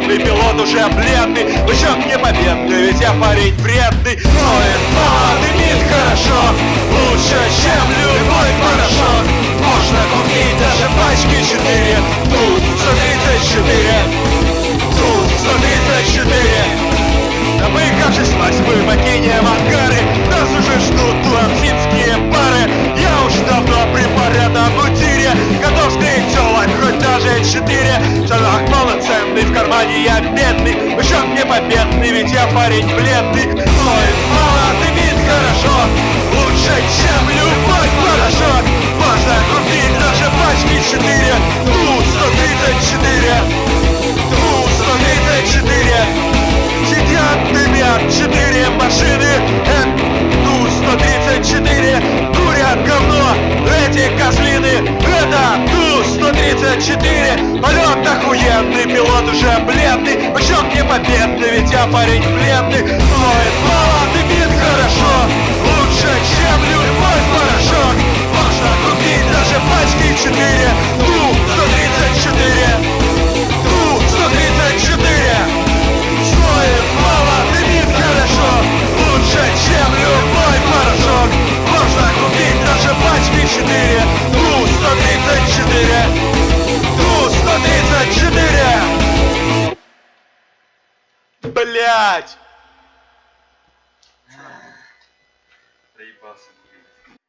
пилот уже бледный Лучок не победный, ведь я парень вредный. Ноет мало, дымит хорошо Лучше, чем любой порошок. Можно купить даже пачки 4 Тут 134 Тут 134 Да мы, кажется, мы покинем ангары Нас уже ждут ланзинские пары. Я уж давно при порядном тире Готов телок, хоть даже четыре. Шанах полноценный, в кармане я бедный Счет не победный, ведь я парень бледный. Ой, мало, дымит хорошо Лучше, чем любой порошок. Можно купить даже пачки четыре. Тут 134 Тут 134 Сидят, дымят четыре машины Ту-134 Полет охуенный, пилот уже бледный. Почем не победный, ведь я парень бледный. Ой, мало блядь! Проебался, блядь.